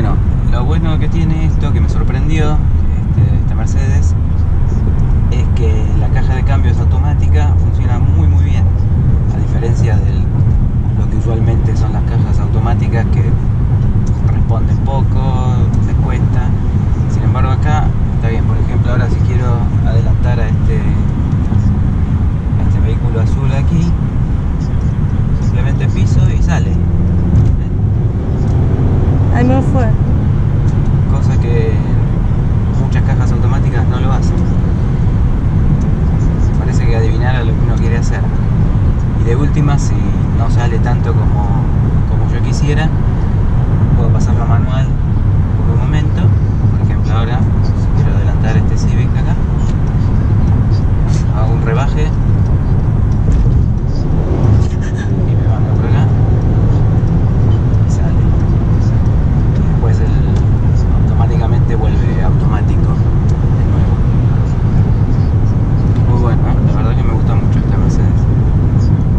Bueno, lo bueno que tiene esto, que me sorprendió, fue. Cosa que muchas cajas automáticas no lo hacen. Parece que adivinar a lo que uno quiere hacer. Y de última, si no sale tanto como, como yo quisiera, puedo pasarlo a manual por un momento. Por ejemplo, ahora, si quiero adelantar este Civic acá, hago un rebaje